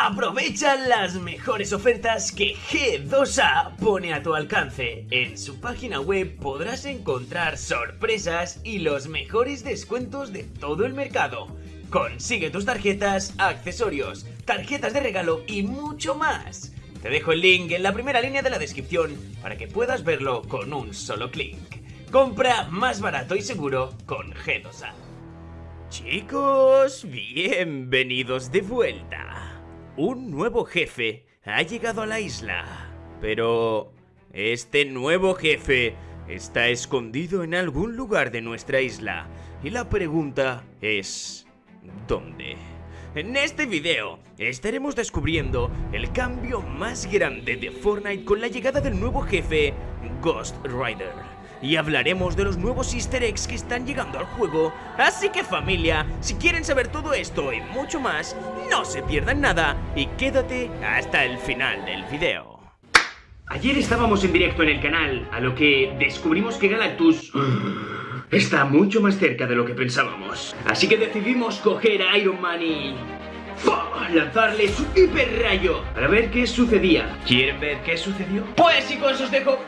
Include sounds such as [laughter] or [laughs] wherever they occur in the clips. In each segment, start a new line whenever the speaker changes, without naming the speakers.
Aprovecha las mejores ofertas que G2A pone a tu alcance. En su página web podrás encontrar sorpresas y los mejores descuentos de todo el mercado. Consigue tus tarjetas, accesorios, tarjetas de regalo y mucho más. Te dejo el link en la primera línea de la descripción para que puedas verlo con un solo clic. Compra más barato y seguro con G2A. Chicos, bienvenidos de vuelta. Un nuevo jefe ha llegado a la isla. Pero este nuevo jefe está escondido en algún lugar de nuestra isla. Y la pregunta es... ¿Dónde? En este video estaremos descubriendo el cambio más grande de Fortnite con la llegada del nuevo jefe Ghost Rider. Y hablaremos de los nuevos easter eggs que están llegando al juego, así que familia, si quieren saber todo esto y mucho más, no se pierdan nada y quédate hasta el final del video. Ayer estábamos en directo en el canal, a lo que descubrimos que Galactus [gasps] está mucho más cerca de lo que pensábamos. Así que decidimos coger a Iron Man y... lanzarle su hiper rayo para ver qué sucedía. ¿Quieren ver qué sucedió? Pues chicos, os dejo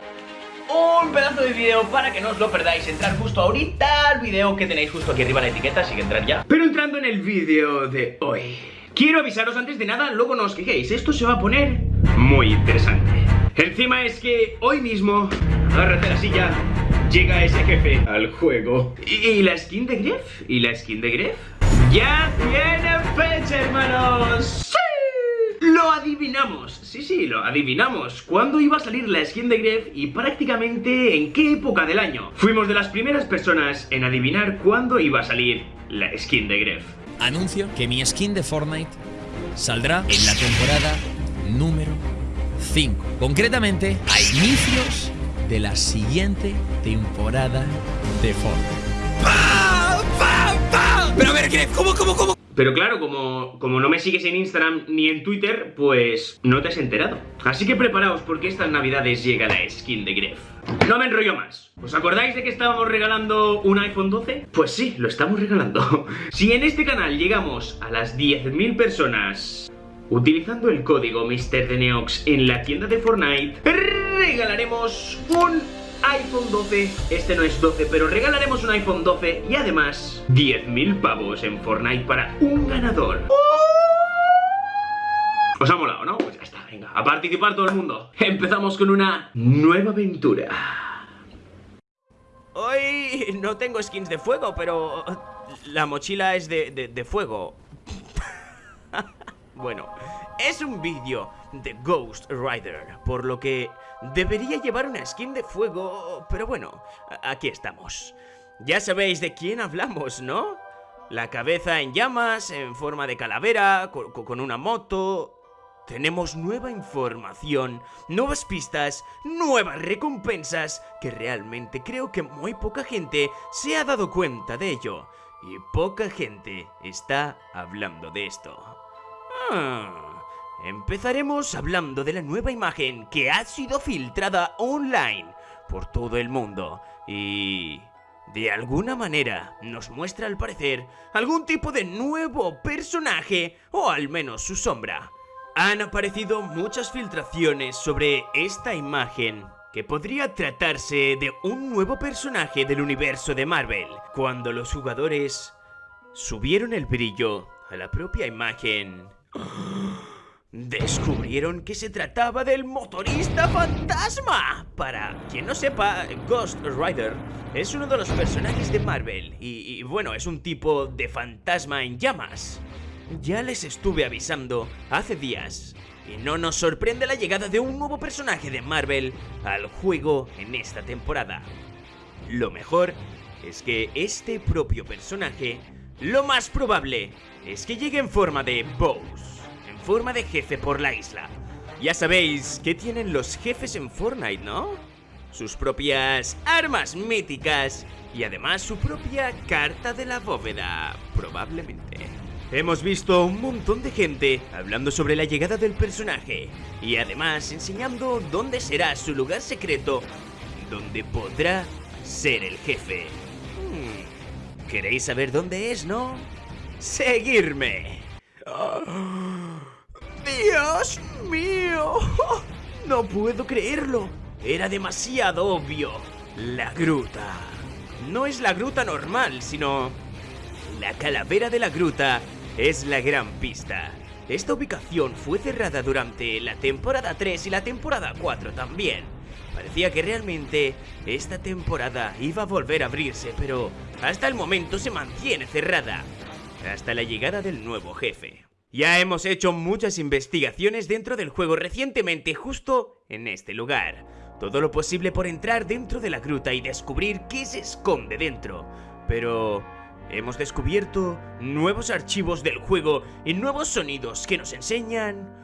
un pedazo de video para que no os lo perdáis. Entrar justo ahorita al video que tenéis justo aquí arriba la etiqueta, así que entrad ya. Pero entrando en el vídeo de hoy, quiero avisaros antes de nada, luego no os quejéis, esto se va a poner muy interesante. Encima es que hoy mismo, agárrate la silla, llega ese jefe al juego. ¿Y, la skin de Gref? ¿Y la skin de Gref? ¡Ya tiene fecha, hermanos! Lo adivinamos, sí, sí, lo adivinamos. ¿Cuándo iba a salir la skin de Gref y prácticamente en qué época del año? Fuimos de las primeras personas en adivinar cuándo iba a salir la skin de Gref.
Anuncio que mi skin de Fortnite saldrá en la temporada número 5. Concretamente, a inicios de la siguiente temporada de Fortnite. ¡Pam, pam, pam! Pero a ver, Gref, ¿cómo, cómo, cómo?
Pero claro, como, como no me sigues en Instagram ni en Twitter, pues no te has enterado. Así que preparaos porque estas navidades llega la skin de Gref. No me enrollo más. ¿Os acordáis de que estábamos regalando un iPhone 12? Pues sí, lo estamos regalando. [laughs] Si en este canal llegamos a las 10.000 personas utilizando el código MrDeneox en la tienda de Fortnite, regalaremos un iPhone 12, este no es 12, pero regalaremos un iPhone 12 y además 10.000 pavos en Fortnite para un ganador. ¿Os ha molado, no? Pues ya está, venga, a participar todo el mundo. Empezamos con una nueva aventura. Hoy no tengo skins de fuego, pero la mochila es de, de fuego. [laughs] bueno, es un vídeo de Ghost Rider, por lo que debería llevar una skin de fuego, pero bueno, aquí estamos. Ya sabéis de quién hablamos, ¿no? La cabeza en llamas, en forma de calavera, con, una moto... Tenemos nueva información, nuevas pistas, nuevas recompensas, que realmente creo que muy poca gente se ha dado cuenta de ello. Y poca gente está hablando de esto. Ah... Empezaremos hablando de la nueva imagen que ha sido filtrada online por todo el mundo y... De alguna manera nos muestra al parecer algún tipo de nuevo personaje o al menos su sombra. Han aparecido muchas filtraciones sobre esta imagen que podría tratarse de un nuevo personaje del universo de Marvel, cuando los jugadores subieron el brillo a la propia imagen. Descubrieron que se trataba del motorista fantasma. Para quien no sepa, Ghost Rider es uno de los personajes de Marvel y, bueno, es un tipo de fantasma en llamas. Ya les estuve avisando hace días y no nos sorprende la llegada de un nuevo personaje de Marvel al juego en esta temporada. Lo mejor es que este propio personaje, lo más probable es que llegue en forma de Bose forma de jefe por la isla. Ya sabéis que tienen los jefes en Fortnite, ¿no? Sus propias armas míticas y además su propia carta de la bóveda, probablemente. Hemos visto un montón de gente hablando sobre la llegada del personaje y además enseñando dónde será su lugar secreto donde podrá ser el jefe. Hmm, ¿Queréis saber dónde es, no? ¡Seguirme! ¡Dios mío! [laughs] No puedo creerlo. Era demasiado obvio. La gruta. No es la gruta normal, sino... La calavera de la gruta es la gran pista. Esta ubicación fue cerrada durante la temporada 3 y la temporada 4 también. Parecía que realmente esta temporada iba a volver a abrirse, pero hasta el momento se mantiene cerrada. Hasta la llegada del nuevo jefe. Ya hemos hecho muchas investigaciones dentro del juego recientemente justo en este lugar. Todo lo posible por entrar dentro de la gruta y descubrir qué se esconde dentro. Pero hemos descubierto nuevos archivos del juego y nuevos sonidos que nos enseñan...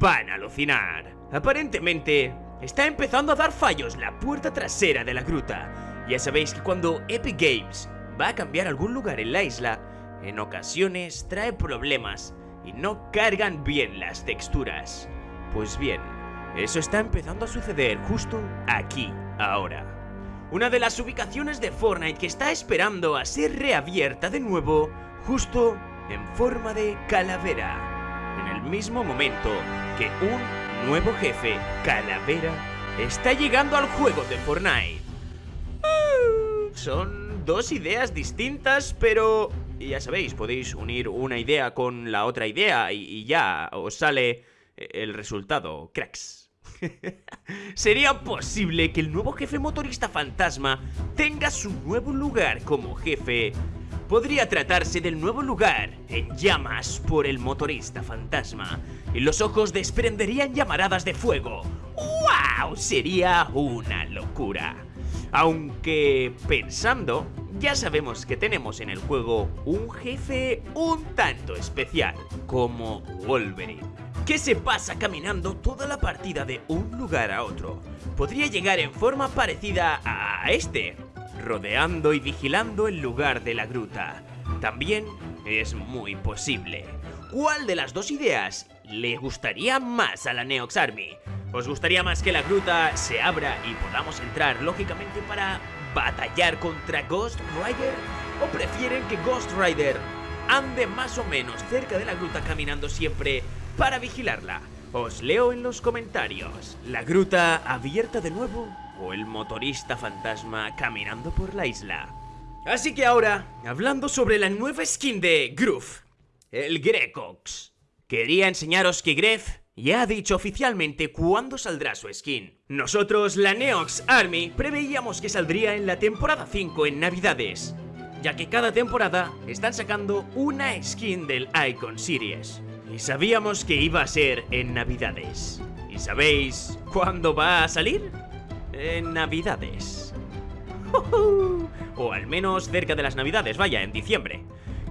Van a alucinar. Aparentemente, está empezando a dar fallos la puerta trasera de la gruta. Ya sabéis que cuando Epic Games va a cambiar algún lugar en la isla, en ocasiones trae problemas y no cargan bien las texturas. Pues bien, eso está empezando a suceder justo aquí, ahora. Una de las ubicaciones de Fortnite que está esperando a ser reabierta de nuevo, justo en forma de calavera. En el mismo momento que un nuevo jefe, calavera, está llegando al juego de Fortnite. Uh, son dos ideas distintas, pero ya sabéis, podéis unir una idea con la otra idea y, y ya os sale el resultado, cracks. [laughs] ¿Sería posible que el nuevo jefe motorista fantasma tenga su nuevo lugar como jefe? Podría tratarse del nuevo lugar en llamas por el motorista fantasma y los ojos desprenderían llamaradas de fuego. ¡Wow! Sería una locura. Aunque pensando, ya sabemos que tenemos en el juego un jefe un tanto especial, como Wolverine que se pasa caminando toda la partida de un lugar a otro. Podría llegar en forma parecida a este, rodeando y vigilando el lugar de la gruta. También es muy posible. ¿Cuál de las dos ideas le gustaría más a la Neox Army? ¿Os gustaría más que la gruta se abra y podamos entrar lógicamente para batallar contra Ghost Rider? ¿O prefieren que Ghost Rider ande más o menos cerca de la gruta caminando siempre para vigilarla. Os leo en los comentarios. ¿La gruta abierta de nuevo? ¿O el motorista fantasma caminando por la isla? Así que ahora, hablando sobre la nueva skin de Groove, el Grecox. Quería enseñaros que Gref ya ha dicho oficialmente cuándo saldrá su skin. Nosotros, la Neox Army, preveíamos que saldría en la temporada 5 en Navidades, ya que cada temporada están sacando una skin del Icon Series. Y sabíamos que iba a ser en Navidades. ¿Y sabéis cuándo va a salir? En Navidades. [laughs] o al menos cerca de las Navidades, vaya, en diciembre.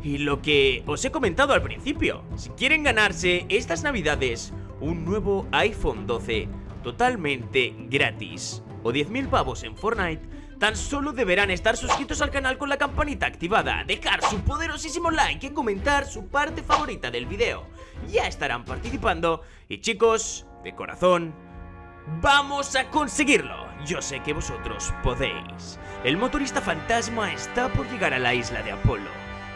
Y lo que os he comentado al principio, si quieren ganarse estas Navidades un nuevo iPhone 12 totalmente gratis o 10.000 pavos en Fortnite, Tan solo deberán estar suscritos al canal con la campanita activada, dejar su poderosísimo like y comentar su parte favorita del video. Ya estarán participando y chicos, de corazón, ¡vamos a conseguirlo! Yo sé que vosotros podéis. El motorista fantasma está por llegar a la isla de Apolo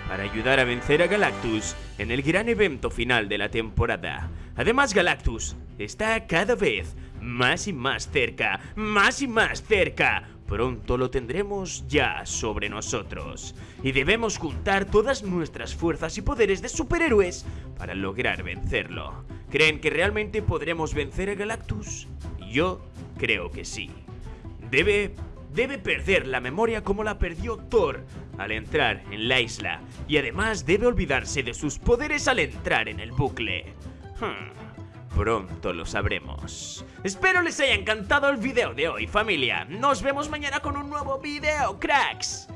para ayudar a vencer a Galactus en el gran evento final de la temporada. Además, Galactus está cada vez más y más cerca, más y más cerca Pronto lo tendremos ya sobre nosotros y debemos juntar todas nuestras fuerzas y poderes de superhéroes para lograr vencerlo. ¿Creen que realmente podremos vencer a Galactus? Yo creo que sí. Debe debe perder la memoria como la perdió Thor al entrar en la isla y además debe olvidarse de sus poderes al entrar en el bucle. Hmm. Pronto lo sabremos. Espero les haya encantado el video de hoy, familia. Nos vemos mañana con un nuevo video, cracks.